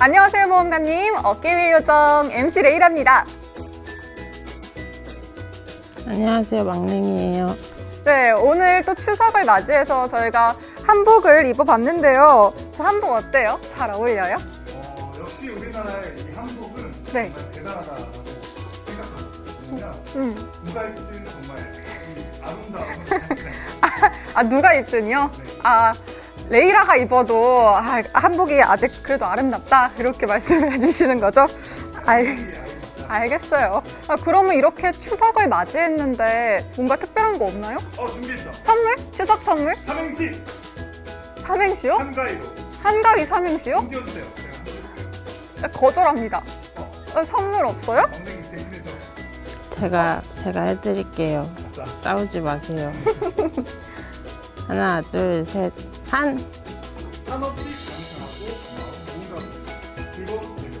안녕하세요 모험가님 어깨위 요정 MC 레이랍니다 안녕하세요 막냉이에요 네 오늘 또 추석을 맞이해서 저희가 한복을 입어봤는데요 저 한복 어때요? 잘 어울려요? 어, 역시 우리나라의 이 한복은 네. 정말 대단하다고 생각합니다. 음. 누가 입든 정말 이 아름다운 아 누가 입든요? 네. 아 레이라가 입어도 아, 한복이 아직 그래도 아름답다 이렇게 말씀을 해주시는 거죠? 알, 알겠어요 아, 그러면 이렇게 추석을 맞이했는데 뭔가 특별한 거 없나요? 어 준비했어. 선물? 추석 선물? 삼행시 삼행시요? 한가위로 한가위 삼행시요? 한번 네, 거절합니다 어. 어, 선물 없어요? 제가 제가 해드릴게요 자 싸우지 마세요 하나 둘셋한 한없이 감사하고 마음 공감 즐거운 대결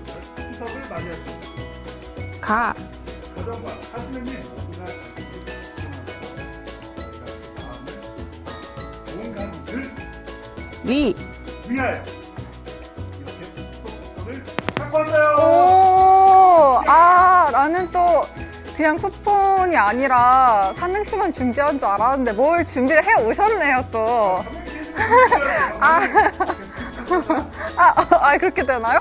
추석을 맞이했습니다. 가. 가정과 마음을 공감을 위 위하여 이렇게 쿠폰을 갖고 왔어요. 오, 아, 나는 또 그냥 쿠폰이 아니라 삼행시만 준비한 줄 알았는데 뭘 준비를 해 오셨네요, 또. 아, 아, 아, 그렇게 되나요?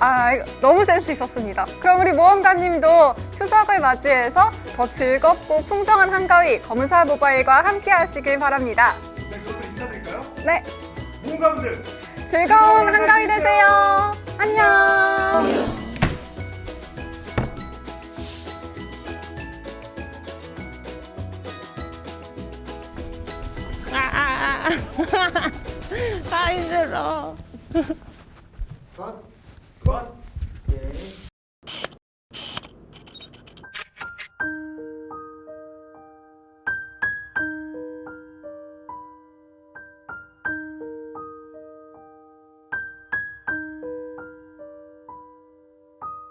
아, 너무 센스 있었습니다. 그럼 우리 모험가님도 추석을 맞이해서 더 즐겁고 풍성한 한가위 검은사 모바일과 함께 하시길 바랍니다. 네, 그것도 인사드릴까요? 네, 모험가분들 즐거운 한가위 되세요. 안녕. 아, 아 힘들어. 컷. 컷. 예.